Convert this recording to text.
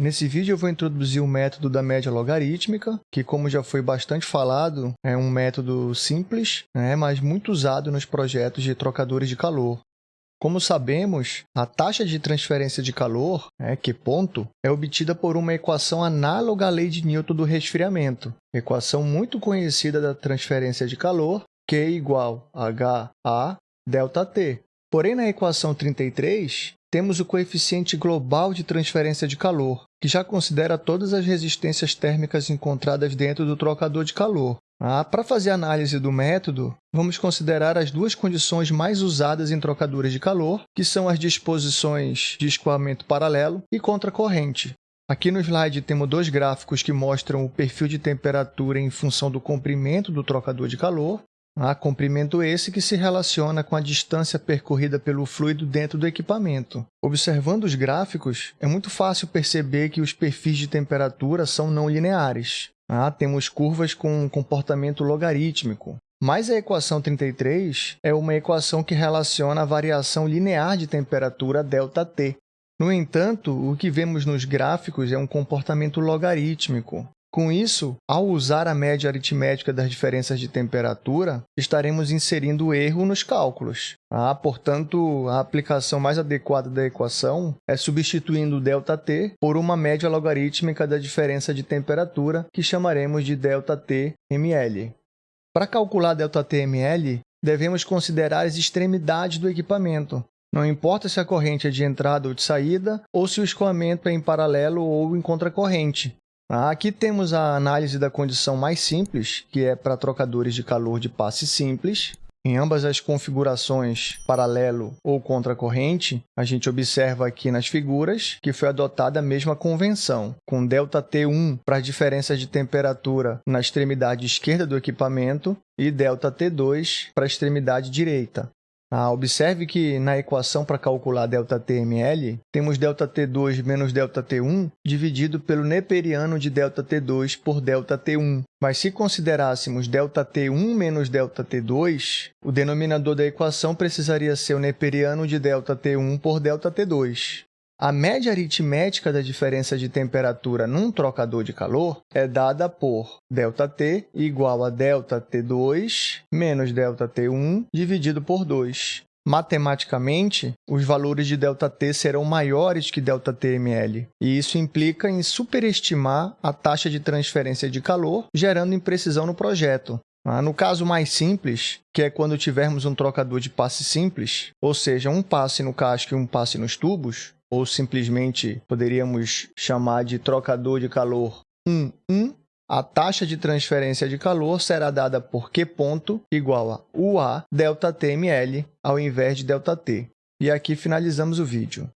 Nesse vídeo eu vou introduzir o método da média logarítmica, que como já foi bastante falado, é um método simples, né, mas muito usado nos projetos de trocadores de calor. Como sabemos, a taxa de transferência de calor, né, Q ponto, é obtida por uma equação análoga à lei de Newton do resfriamento, equação muito conhecida da transferência de calor, Q igual a H a ΔT. Porém, na equação 33, temos o coeficiente global de transferência de calor, que já considera todas as resistências térmicas encontradas dentro do trocador de calor. Ah, Para fazer a análise do método, vamos considerar as duas condições mais usadas em trocadores de calor, que são as disposições de escoamento paralelo e contracorrente. Aqui no slide temos dois gráficos que mostram o perfil de temperatura em função do comprimento do trocador de calor Há comprimento esse que se relaciona com a distância percorrida pelo fluido dentro do equipamento. Observando os gráficos, é muito fácil perceber que os perfis de temperatura são não lineares. Ah, temos curvas com comportamento logarítmico. Mas a equação 33 é uma equação que relaciona a variação linear de temperatura ΔT. No entanto, o que vemos nos gráficos é um comportamento logarítmico. Com isso, ao usar a média aritmética das diferenças de temperatura, estaremos inserindo erro nos cálculos. Ah, portanto, a aplicação mais adequada da equação é substituindo ΔT por uma média logarítmica da diferença de temperatura, que chamaremos de ΔTml. Para calcular ΔTml, devemos considerar as extremidades do equipamento, não importa se a corrente é de entrada ou de saída, ou se o escoamento é em paralelo ou em contracorrente. Aqui temos a análise da condição mais simples, que é para trocadores de calor de passe simples. Em ambas as configurações, paralelo ou contracorrente, a gente observa aqui nas figuras que foi adotada a mesma convenção, com ΔT1 para as diferenças de temperatura na extremidade esquerda do equipamento e ΔT2 para a extremidade direita. Ah, observe que na equação para calcular ΔTml, temos ΔT2 menos ΔT1 dividido pelo neperiano de ΔT2 por ΔT1. Mas se considerássemos ΔT1 menos ΔT2, o denominador da equação precisaria ser o neperiano de ΔT1 por ΔT2. A média aritmética da diferença de temperatura num trocador de calor é dada por ΔT igual a ΔT2 menos ΔT1 dividido por 2. Matematicamente, os valores de ΔT serão maiores que ΔTml, e isso implica em superestimar a taxa de transferência de calor, gerando imprecisão no projeto. Ah, no caso mais simples, que é quando tivermos um trocador de passe simples, ou seja, um passe no casco e um passe nos tubos, ou simplesmente poderíamos chamar de trocador de calor 1, 1, a taxa de transferência de calor será dada por Q ponto igual a UA ΔTml ao invés de ΔT. E aqui finalizamos o vídeo.